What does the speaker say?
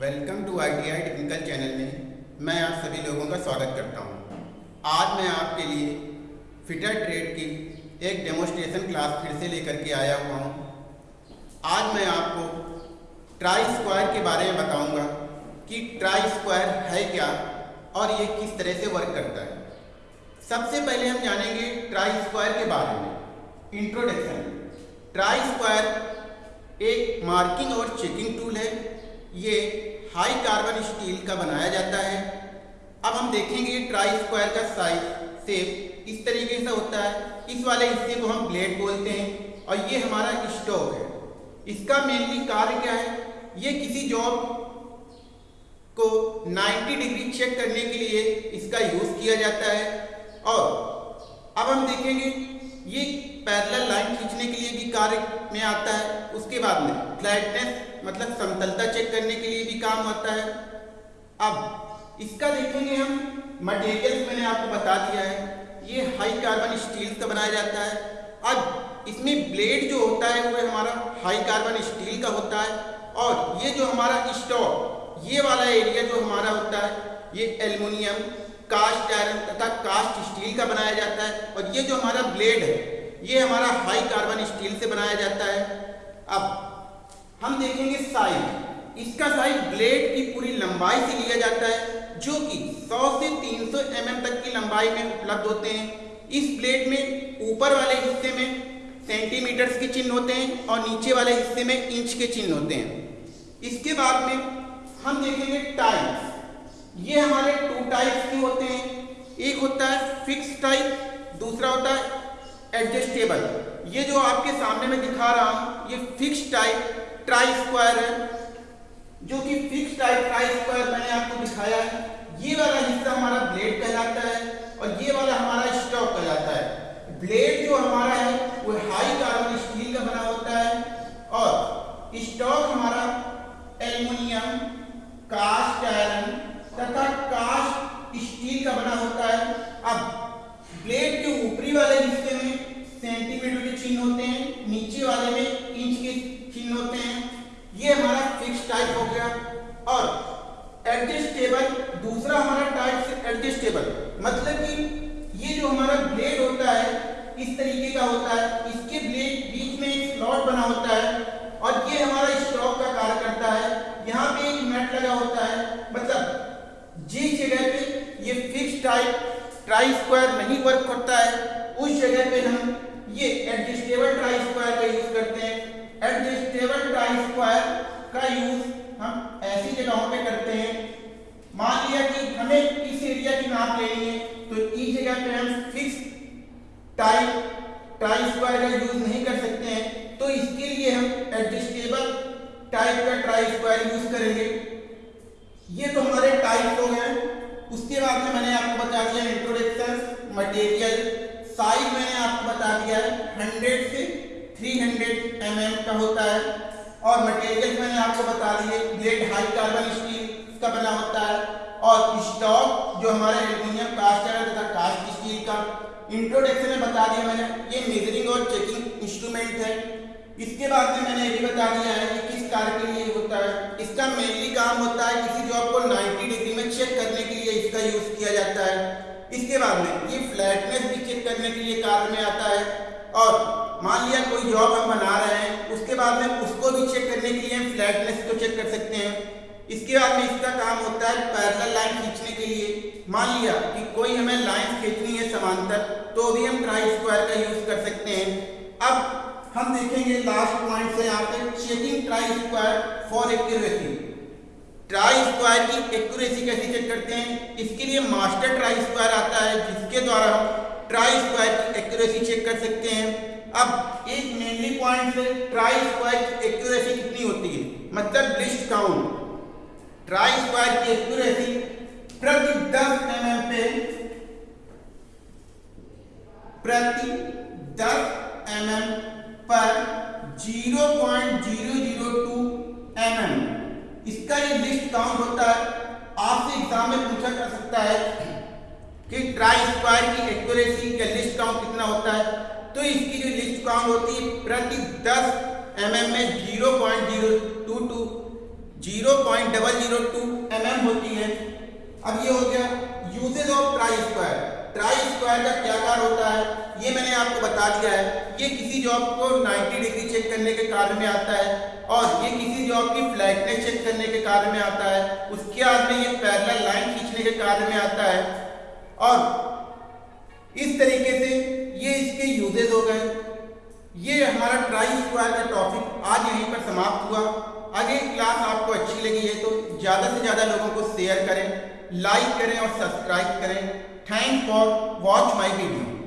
Welcome to I T I technical channel में मैं आप सभी लोगों का स्वागत करता हूँ। आज मैं आपके लिए फिटर ट्रेड की एक डेमोस्ट्रेशन क्लास फिर से लेकर के आया हुआ हूँ। आज मैं आपको ट्राई स्क्वायर के बारे में बताऊँगा कि ट्राई स्क्वायर है क्या और ये किस तरह से वर्क करता है सबसे पहले हम जानेंगे ट्राई स्क्वायर के बारे में इंट्रोडक्शन ट्राई स्क्वायर एक मार्किंग और चेकिंग टूल है ये हाई कार्बन स्टील का बनाया जाता है। अब हम देखेंगे ट्राई स्क्वायर का साइज़ सेप इस तरीके से होता है। इस वाले हिस्से को हम ब्लेड बोलते हैं और ये हमारा स्टोव है। इसका मेनली कार्य क्या है? ये किसी जॉब को 90 डिग्री चेक करने के लिए इसका यूज़ किया जाता है। और अब हम देखेंगे ये पैरेलल लाइन खींचने के लिए भी कार्य में आता है। उसके बाद में फ्लैटनेस मतलब समतलता चेक करने के लिए भी काम आता है। अब इसका देखेंगे हम। मटेरियल मैंने आपको बता दिया है। ये हाई कार्बन स्टील का बनाया जाता है। अब इसमें ब्लेड जो होता है, वो हमारा हाई कार्बन स्टील का होता है। और ये जो हमारा स्टॉक ये वाला एरिया जो हमारा होता है, ये एल्युमिनियम कास्ट आयरन तथा कास्ट स्टील का बनाया जाता है। और ये जो हमारा ब्लेड है, ये हमारा हाई कार्बन स्टील से बनाया जाता है। अब हम देखेंगे साइज़ इसका साइज़ ब्लेड की पूरी लंबाई से लिया जाता है, जो कि 100 से 300 सौ mm तक की लंबाई में उपलब्ध होते हैं। इस ब्लेड में ऊपर वाले हिस्से में सेंटीमीटर्स के चिन्ह होते हैं और नीचे वाले हिस्से में इंच के चिन्ह होते हैं। इसके बाद में हम देखेंगे टाइप्स। ये हमारे टू टाइप्स के होते हैं। एक होता है फिक्स टाइप, दूसरा होता है एडजस्टेबल। ये जो आपके सामने में दिखा रहा हूँ, ये फिक्स टाइप ट्राई स्क्वायर है, जो कि फिक्स टाइप ट्राई स्क्वायर मैंने आपको दिखाया है। ये वाला हिस्सा हमारा ब्लेड कहलाता है और ये वाला हमारा स्टॉक कहलाता है। ब्लेड जो हमारा है, वो हाई कार्बन स्टील का बना होता है और स्टॉक हमारा एल्युमिनियम, कास्ट आयरन तथा कास्ट स्टील का बना होता है। अब ब्लेड के ऊपरी वाले हिस्से में सेंटीमीटर के चिन्ह होते हैं, नीचे वाले में इंच के चिन्ह होते हैं ये हमारा फिक्स टाइप हो गया और एडजस्टेबल दूसरा हमारा टाइप से एडजस्टेबल मतलब कि ये जो हमारा ब्लेड होता है, इस तरीके का होता है। इसके ब्लेड बीच में एक स्लॉट बना होता है और ये हमारा स्टॉक का कार्य करता है। यहाँ पे एक नट लगा होता है। मतलब जिस जगह पे ये फिक्स टाइप ट्राई स्क्वायर नहीं वर्क करता है, उस जगह पे हम ये एडजस्टेबल ट्राई स्क्वायर का यूज़ करते हैं। एडजस्टेबल ट्राई स्क्वायर का यूज़ हम ऐसी जगहों पे करते हैं मान लिया कि हमें इस एरिया की नाप लेनी है तो इस जगह पे हम फिक्स टाइप ट्राई स्क्वायर का यूज़ नहीं कर सकते हैं तो इसके लिए हम एडजस्टेबल टाइप का ट्राई स्क्वायर यूज़ करेंगे। ये तो हमारे टाइप हो गए। उसके बाद में मैंने आपको बता दिया इंट्रोडक्शन मटेरियल साइज़ मैंने आपको बता दिया है। 100 से 300 mm का होता है। और मटेरियल मैंने आपको बता दिए। ब्लेड हाई कार्बन स्टील का बना होता है। और स्टॉक जो हमारे एल्यूमिनियम कास्ट आयरन तथा कास्ट स्टील का इंट्रोडक्शन में बता दिया मैंने। ये मेजरिंग और चेकिंग इंस्ट्रूमेंट है। इसके बाद में मैंने ये भी बता दिया है कि किस कार्य के लिए होता है। इसका मेनली काम होता है किसी जॉब को 90 डिग्री में चेक करने के लिए इसका यूज़ किया जाता है। इसके बाद में ये फ्लैटनेस भी चेक करने के लिए कार्य में आता है। और मान लिया कोई जॉब हम बना रहे हैं, उसके बाद में उसको भी चेक करने के लिए हम फ्लैटनेस को चेक कर सकते हैं। इसके बाद में इसका काम होता है पैरेलल लाइन खींचने के लिए। मान लिया कि कोई हमें लाइन खींचनी समांतर तो भी हम ट्राई स्क्वायर का यूज़ कर सकते हैं। अब हम देखेंगे लास्ट पॉइंट से यहाँ पे checking try square for accuracy try square की एक्यूरेसी कैसे चेक करते हैं? इसके लिए मास्टर ट्राई स्क्वायर आता है, जिसके द्वारा हम ट्राई स्क्वायर की एक्यूरेसी चेक कर सकते हैं। अब एक मेनली पॉइंट से ट्राई स्क्वायर की एक्यूरेसी कितनी होती है? मतलब लिस्ट काउंट ट्राई स्क्वायर की एक्यूरेसी प्रति 10 एमएम पे प्रति 10 एमएम पर 0.002 एमएम। इसका ये लिस्ट काउंट होता है। आपसे एग्ज़ाम में पूछा जा सकता है कि ट्राई स्क्वायर की एक्यूरेसी का लिस्ट काउंट कितना होता है। तो इसकी जो लिस्ट काउंट होती है, प्रति 10 एम mm में 0.022 zero point double zero two M M होती है। अब ये हो गया usages of try square try square का क्या कार्य होता है, ये मैंने आपको बता दिया है। ये किसी जॉब को 90 डिग्री चेक करने के कार्य में आता है और ये किसी जॉब की फ्लैटनेस चेक करने के कार्य में आता है। उसके बाद में ये पैरेलल लाइन खींचने के कार्य में आता है। और इस तरीके से ये इसके यूजेज हो गए। ये हमारा ट्राई स्क्वायर का टॉपिक आज यहीं पर समाप्त हुआ। अगर क्लास आपको अच्छी लगी है तो ज़्यादा से ज़्यादा लोगों को शेयर करें लाइक करें और सब्सक्राइब करें। Thanks for watch my video.